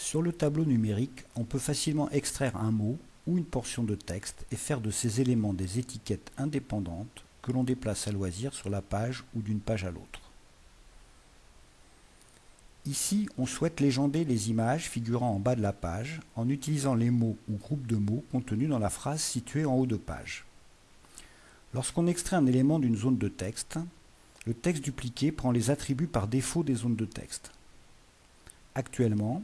Sur le tableau numérique, on peut facilement extraire un mot ou une portion de texte et faire de ces éléments des étiquettes indépendantes que l'on déplace à loisir sur la page ou d'une page à l'autre. Ici, on souhaite légender les images figurant en bas de la page en utilisant les mots ou groupes de mots contenus dans la phrase située en haut de page. Lorsqu'on extrait un élément d'une zone de texte, le texte dupliqué prend les attributs par défaut des zones de texte. Actuellement,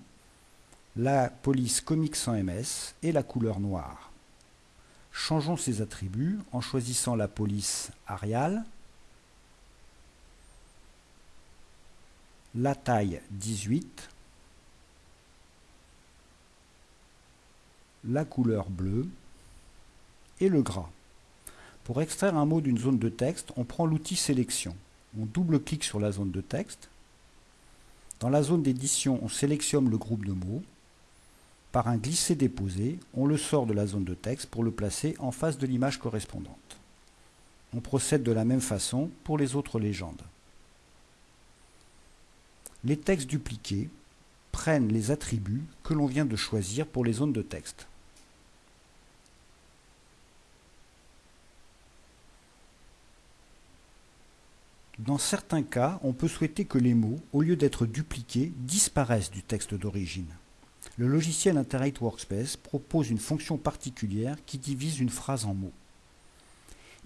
la police Comics sans MS et la couleur noire. Changeons ces attributs en choisissant la police Arial, la taille 18, la couleur bleue et le gras. Pour extraire un mot d'une zone de texte, on prend l'outil sélection. On double-clique sur la zone de texte. Dans la zone d'édition, on sélectionne le groupe de mots. Par un glisser-déposer, on le sort de la zone de texte pour le placer en face de l'image correspondante. On procède de la même façon pour les autres légendes. Les textes dupliqués prennent les attributs que l'on vient de choisir pour les zones de texte. Dans certains cas, on peut souhaiter que les mots, au lieu d'être dupliqués, disparaissent du texte d'origine le logiciel Interrate Workspace propose une fonction particulière qui divise une phrase en mots.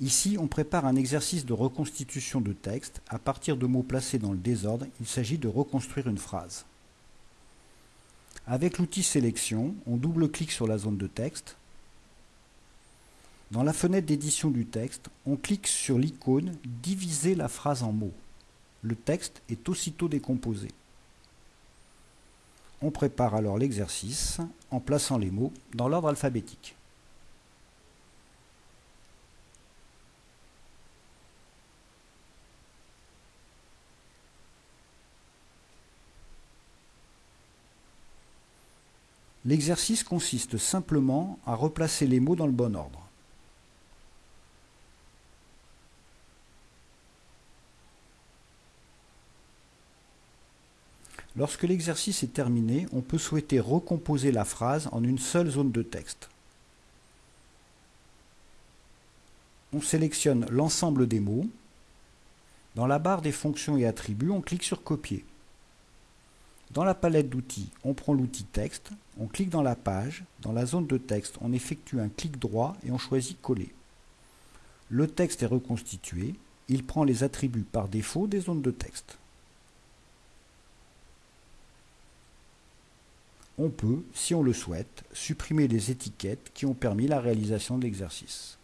Ici, on prépare un exercice de reconstitution de texte. À partir de mots placés dans le désordre, il s'agit de reconstruire une phrase. Avec l'outil Sélection, on double-clique sur la zone de texte. Dans la fenêtre d'édition du texte, on clique sur l'icône « Diviser la phrase en mots ». Le texte est aussitôt décomposé. On prépare alors l'exercice en plaçant les mots dans l'ordre alphabétique. L'exercice consiste simplement à replacer les mots dans le bon ordre. Lorsque l'exercice est terminé, on peut souhaiter recomposer la phrase en une seule zone de texte. On sélectionne l'ensemble des mots. Dans la barre des fonctions et attributs, on clique sur Copier. Dans la palette d'outils, on prend l'outil Texte, on clique dans la page, dans la zone de texte, on effectue un clic droit et on choisit Coller. Le texte est reconstitué, il prend les attributs par défaut des zones de texte. On peut, si on le souhaite, supprimer les étiquettes qui ont permis la réalisation de l'exercice.